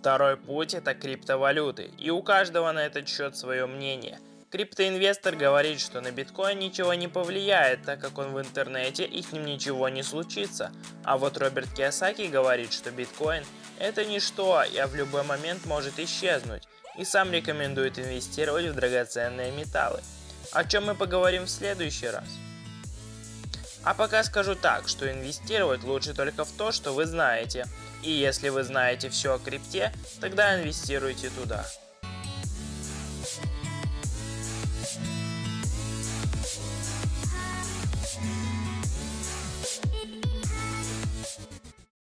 Второй путь это криптовалюты, и у каждого на этот счет свое мнение. Криптоинвестор говорит, что на биткоин ничего не повлияет, так как он в интернете и с ним ничего не случится. А вот Роберт Киосаки говорит, что биткоин это ничто, а в любой момент может исчезнуть, и сам рекомендует инвестировать в драгоценные металлы. О чем мы поговорим в следующий раз. А пока скажу так, что инвестировать лучше только в то, что вы знаете. И если вы знаете все о крипте, тогда инвестируйте туда.